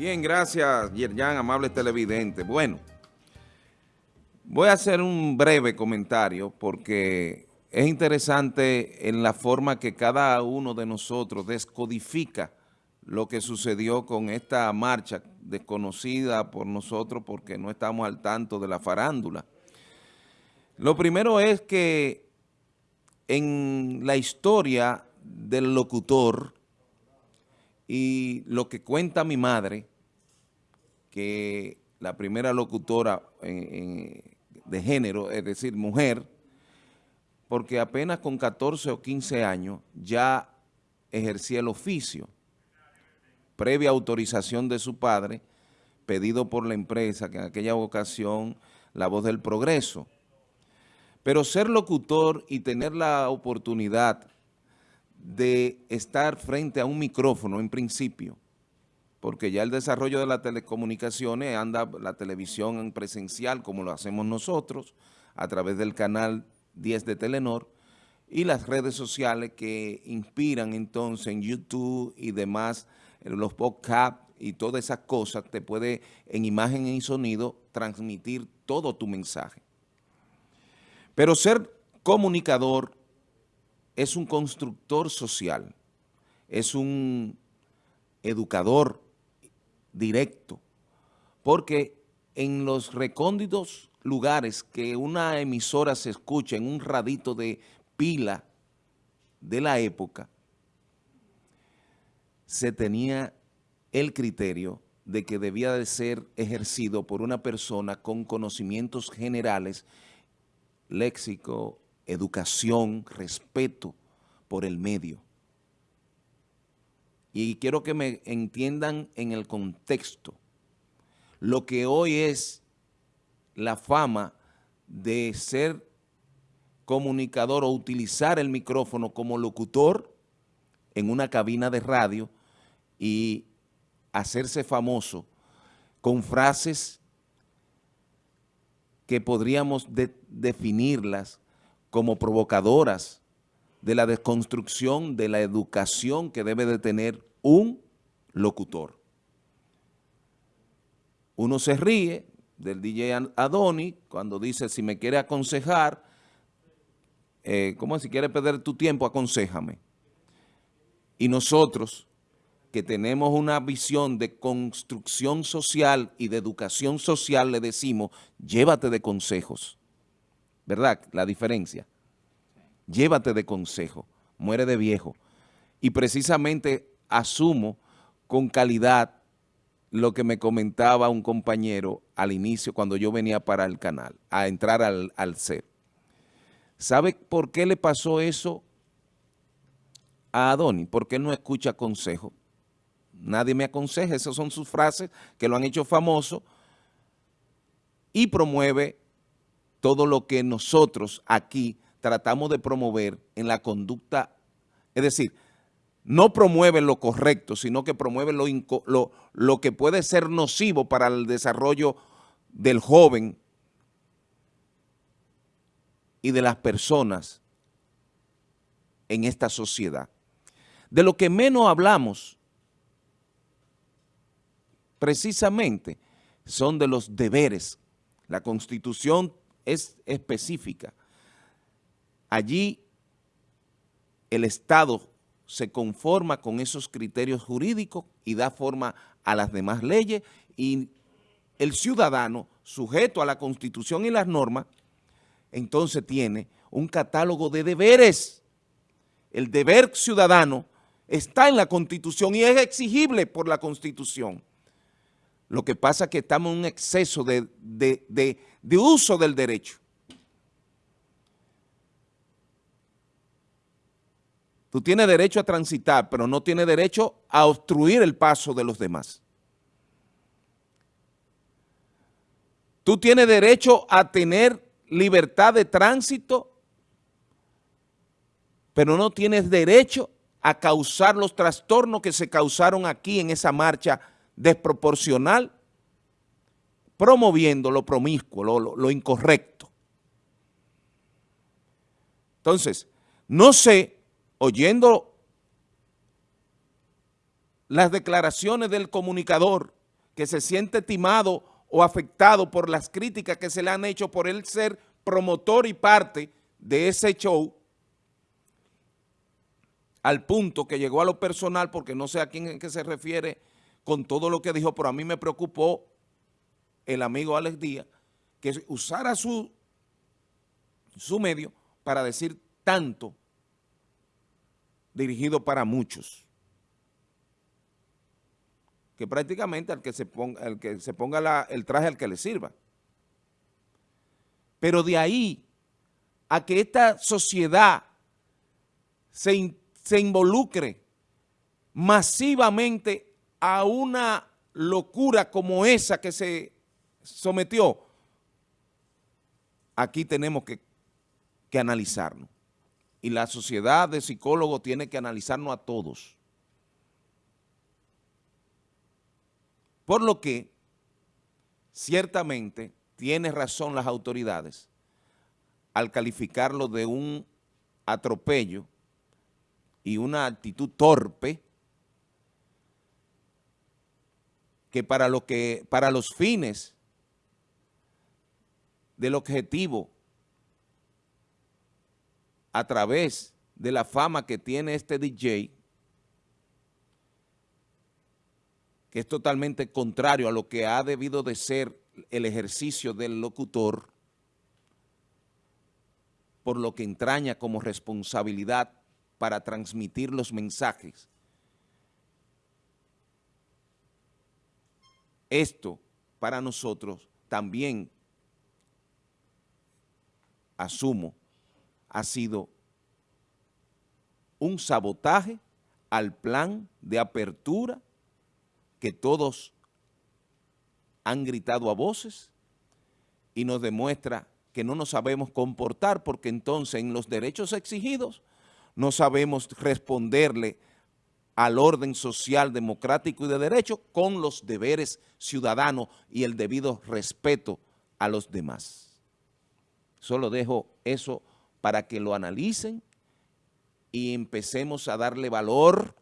Bien, gracias, Yerjan, amable televidente. Bueno, voy a hacer un breve comentario porque es interesante en la forma que cada uno de nosotros descodifica lo que sucedió con esta marcha desconocida por nosotros porque no estamos al tanto de la farándula. Lo primero es que en la historia del locutor y lo que cuenta mi madre, que la primera locutora de género, es decir, mujer, porque apenas con 14 o 15 años ya ejercía el oficio, previa autorización de su padre, pedido por la empresa, que en aquella ocasión La Voz del Progreso. Pero ser locutor y tener la oportunidad de estar frente a un micrófono en principio, porque ya el desarrollo de las telecomunicaciones anda la televisión en presencial como lo hacemos nosotros, a través del canal 10 de Telenor, y las redes sociales que inspiran entonces en YouTube y demás, los podcasts y todas esas cosas, te puede en imagen y sonido transmitir todo tu mensaje. Pero ser comunicador es un constructor social, es un educador directo, porque en los recónditos lugares que una emisora se escucha en un radito de pila de la época, se tenía el criterio de que debía de ser ejercido por una persona con conocimientos generales, léxico, educación, respeto por el medio. Y quiero que me entiendan en el contexto. Lo que hoy es la fama de ser comunicador o utilizar el micrófono como locutor en una cabina de radio y hacerse famoso con frases que podríamos definirlas como provocadoras de la desconstrucción de la educación que debe de tener un locutor. Uno se ríe del DJ Adoni cuando dice, si me quiere aconsejar, eh, ¿cómo si quiere perder tu tiempo? Aconsejame. Y nosotros, que tenemos una visión de construcción social y de educación social, le decimos, llévate de consejos. ¿verdad? La diferencia. Llévate de consejo, muere de viejo. Y precisamente asumo con calidad lo que me comentaba un compañero al inicio cuando yo venía para el canal, a entrar al, al. ¿Sabe por qué le pasó eso a Adoni? Porque él no escucha consejo. Nadie me aconseja, esas son sus frases que lo han hecho famoso y promueve todo lo que nosotros aquí tratamos de promover en la conducta, es decir, no promueven lo correcto, sino que promueven lo, lo, lo que puede ser nocivo para el desarrollo del joven y de las personas en esta sociedad. De lo que menos hablamos, precisamente, son de los deberes. La Constitución es específica. Allí el Estado se conforma con esos criterios jurídicos y da forma a las demás leyes y el ciudadano, sujeto a la Constitución y las normas, entonces tiene un catálogo de deberes. El deber ciudadano está en la Constitución y es exigible por la Constitución. Lo que pasa es que estamos en un exceso de, de, uso del derecho. Tú tienes derecho a transitar, pero no tienes derecho a obstruir el paso de los demás. Tú tienes derecho a tener libertad de tránsito, pero no tienes derecho a causar los trastornos que se causaron aquí en esa marcha desproporcional, promoviendo lo promiscuo, lo, incorrecto. Entonces, no sé, oyendo las declaraciones del comunicador que se siente timado o afectado por las críticas que se le han hecho por él ser promotor y parte de ese show, al punto que llegó a lo personal, porque no sé a quién que se refiere con todo lo que dijo, pero a mí me preocupó el amigo Alex Díaz, que usara su, su medio para decir tanto dirigido para muchos. Que prácticamente al que se ponga, el, que se ponga el traje al que le sirva. Pero de ahí a que esta sociedad se, se involucre masivamente a una locura como esa que se sometió, aquí tenemos que, que analizarnos y la sociedad de psicólogos tiene que analizarnos a todos. Por lo que, ciertamente, tiene razón las autoridades al calificarlo de un atropello y una actitud torpe que para, lo que, para los fines del objetivo a través de la fama que tiene este DJ, que es totalmente contrario a lo que ha debido de ser el ejercicio del locutor, por lo que entraña como responsabilidad para transmitir los mensajes. Esto, para nosotros, también asumo ha sido un sabotaje al plan de apertura que todos han gritado a voces y nos demuestra que no nos sabemos comportar porque entonces en los derechos exigidos no sabemos responderle al orden social, democrático y de derecho con los deberes ciudadanos y el debido respeto a los demás. Solo dejo eso para que lo analicen y empecemos a darle valor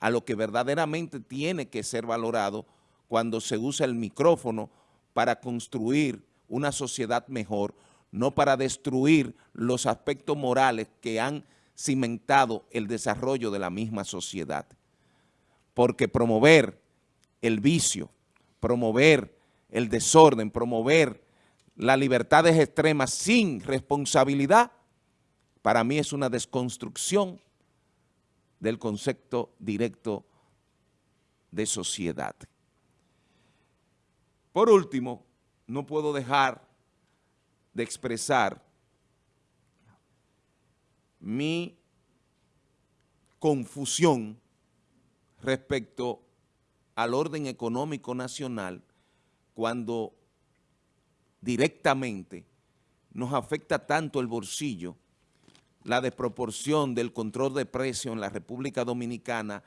a lo que verdaderamente tiene que ser valorado cuando se usa el micrófono para construir una sociedad mejor, no para destruir los aspectos morales que han cimentado el desarrollo de la misma sociedad. Porque promover el vicio, promover el desorden, promover las libertades extremas sin responsabilidad, para mí es una desconstrucción del concepto directo de sociedad. Por último, no puedo dejar de expresar mi confusión respecto al orden económico nacional cuando directamente nos afecta tanto el bolsillo la desproporción del control de precios en la República Dominicana,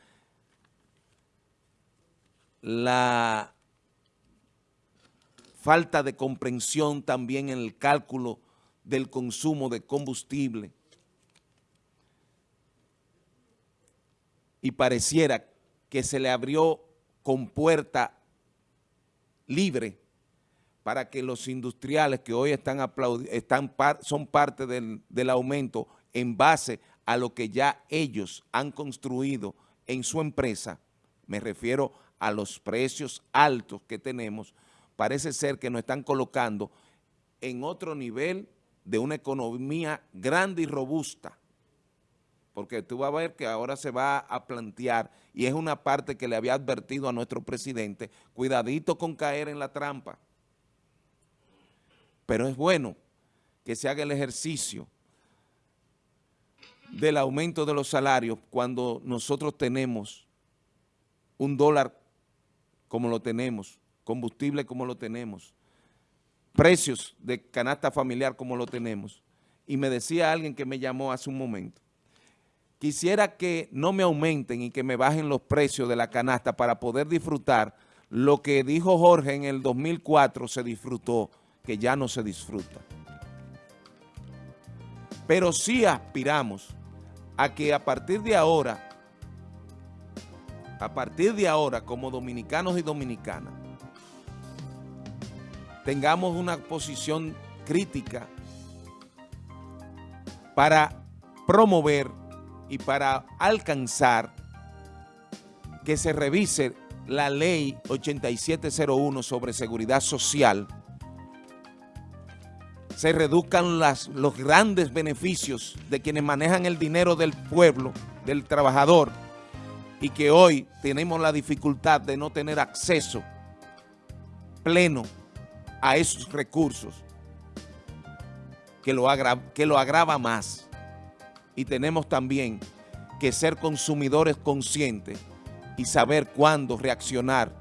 la falta de comprensión también en el cálculo del consumo de combustible. Y pareciera que se le abrió con puerta libre para que los industriales que hoy están, están son parte del, del aumento en base a lo que ya ellos han construido en su empresa, me refiero a los precios altos que tenemos, parece ser que nos están colocando en otro nivel de una economía grande y robusta, porque tú vas a ver que ahora se va a plantear, y es una parte que le había advertido a nuestro presidente, cuidadito con caer en la trampa. Pero es bueno que se haga el ejercicio del aumento de los salarios cuando nosotros tenemos un dólar como lo tenemos, combustible como lo tenemos, precios de canasta familiar como lo tenemos. Y me decía alguien que me llamó hace un momento, quisiera que no me aumenten y que me bajen los precios de la canasta para poder disfrutar lo que dijo Jorge en el 2004 se disfrutó, que ya no se disfruta. Pero sí aspiramos a que a partir de ahora, a partir de ahora, como dominicanos y dominicanas, tengamos una posición crítica para promover y para alcanzar que se revise la ley 8701 sobre seguridad social, se reduzcan las, los grandes beneficios de quienes manejan el dinero del pueblo, del trabajador, y que hoy tenemos la dificultad de no tener acceso pleno a esos recursos que lo, que lo agrava más. Y tenemos también que ser consumidores conscientes y saber cuándo reaccionar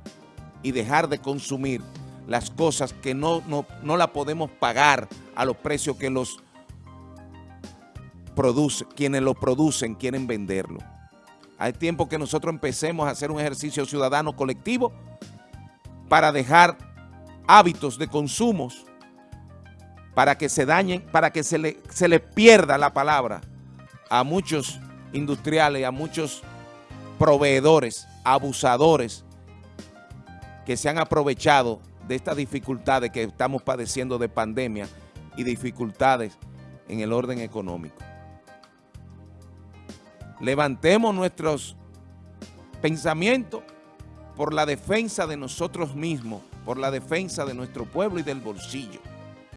y dejar de consumir las cosas que no, no, no la podemos pagar a los precios que los produce, quienes lo producen quieren venderlo. Hay tiempo que nosotros empecemos a hacer un ejercicio ciudadano colectivo para dejar hábitos de consumos para que se dañen, para que se le, se le pierda la palabra a muchos industriales, a muchos proveedores, abusadores que se han aprovechado de estas dificultades que estamos padeciendo de pandemia y dificultades en el orden económico. Levantemos nuestros pensamientos por la defensa de nosotros mismos, por la defensa de nuestro pueblo y del bolsillo.